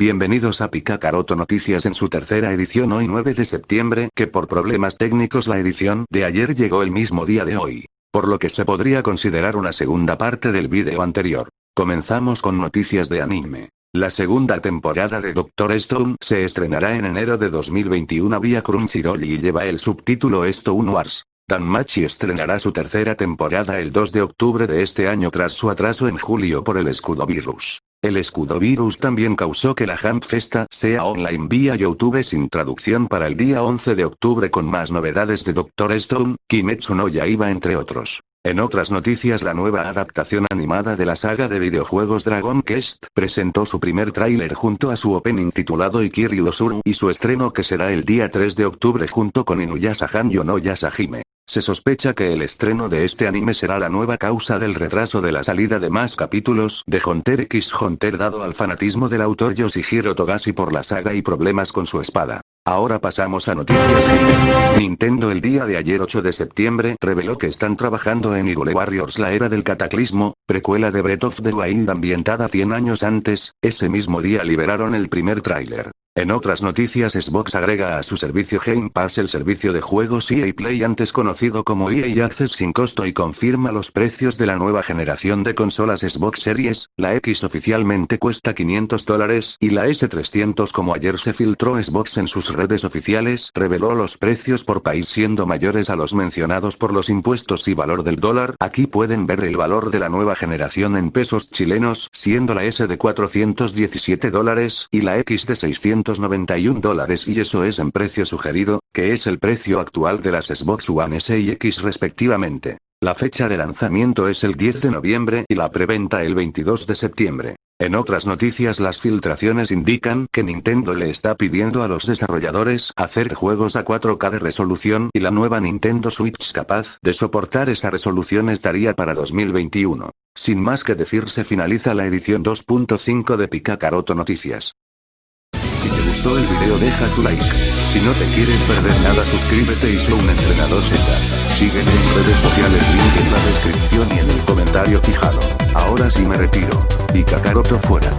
Bienvenidos a Picacaroto Noticias en su tercera edición hoy 9 de septiembre que por problemas técnicos la edición de ayer llegó el mismo día de hoy. Por lo que se podría considerar una segunda parte del vídeo anterior. Comenzamos con noticias de anime. La segunda temporada de Doctor Stone se estrenará en enero de 2021 vía Crunchyroll y lleva el subtítulo Stone Wars. Danmachi estrenará su tercera temporada el 2 de octubre de este año tras su atraso en julio por el escudo virus. El escudo virus también causó que la Hamp Festa sea online vía YouTube sin traducción para el día 11 de octubre con más novedades de Doctor Stone, Kimetsu no Yaiba entre otros. En otras noticias la nueva adaptación animada de la saga de videojuegos Dragon Quest presentó su primer tráiler junto a su opening titulado Ikiryu Sur y su estreno que será el día 3 de octubre junto con Inuyasha Hanyo no Yasahime. Se sospecha que el estreno de este anime será la nueva causa del retraso de la salida de más capítulos de Hunter x Hunter dado al fanatismo del autor Yoshihiro Togashi por la saga y problemas con su espada. Ahora pasamos a noticias Nintendo el día de ayer 8 de septiembre reveló que están trabajando en Hyrule Warriors la era del cataclismo, precuela de Breath of the Wild ambientada 100 años antes, ese mismo día liberaron el primer tráiler. En otras noticias Xbox agrega a su servicio Game Pass el servicio de juegos EA Play antes conocido como EA Access sin costo y confirma los precios de la nueva generación de consolas Xbox Series, la X oficialmente cuesta 500 dólares y la S300 como ayer se filtró Xbox en sus redes oficiales reveló los precios por país siendo mayores a los mencionados por los impuestos y valor del dólar, aquí pueden ver el valor de la nueva generación en pesos chilenos siendo la S de 417 dólares y la X de 600 91 dólares y eso es en precio sugerido, que es el precio actual de las Xbox One S y X respectivamente. La fecha de lanzamiento es el 10 de noviembre y la preventa el 22 de septiembre. En otras noticias las filtraciones indican que Nintendo le está pidiendo a los desarrolladores hacer juegos a 4K de resolución y la nueva Nintendo Switch capaz de soportar esa resolución estaría para 2021. Sin más que decir se finaliza la edición 2.5 de Picacaroto Noticias. Si te gustó el video deja tu like. Si no te quieres perder nada suscríbete y soy un entrenador Z. Sígueme en redes sociales link en la descripción y en el comentario fijado. Ahora sí me retiro. Y Kakaroto fuera.